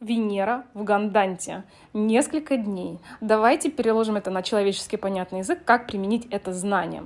Венера в Ганданте. Несколько дней. Давайте переложим это на человеческий понятный язык, как применить это знание.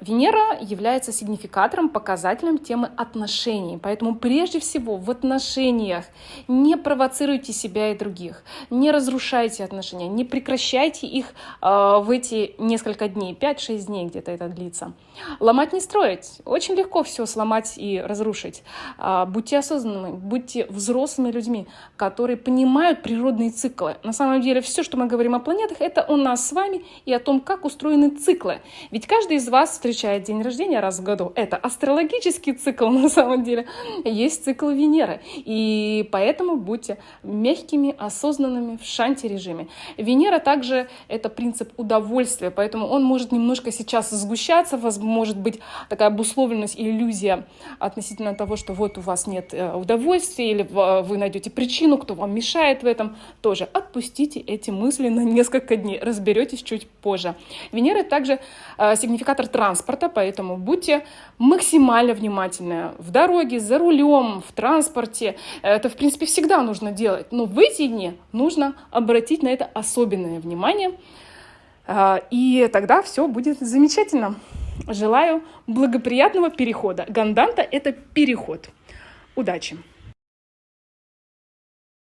Венера является сигнификатором, показателем темы отношений. Поэтому прежде всего в отношениях не провоцируйте себя и других, не разрушайте отношения, не прекращайте их э, в эти несколько дней, 5-6 дней где-то это длится. Ломать не строить. Очень легко все сломать и разрушить. Э, будьте осознанными, будьте взрослыми людьми, которые понимают природные циклы. На самом деле все, что мы говорим о планетах, это у нас с вами и о том, как устроены циклы. Ведь каждый из вас встречает день рождения раз в году. Это астрологический цикл на самом деле. Есть цикл Венеры. И поэтому будьте мягкими, осознанными в шанти-режиме. Венера также это принцип удовольствия, поэтому он может немножко сейчас сгущаться, может быть такая обусловленность иллюзия относительно того, что вот у вас нет э, удовольствия или вы найдете причину, кто вам мешает в этом. Тоже отпустите эти мысли на несколько дней, разберетесь чуть позже. Венера также э, сигнификатор транс транспорта, поэтому будьте максимально внимательны в дороге, за рулем, в транспорте. Это, в принципе, всегда нужно делать, но в эти дни нужно обратить на это особенное внимание, а, и тогда все будет замечательно. Желаю благоприятного перехода. Ганданта – это переход. Удачи!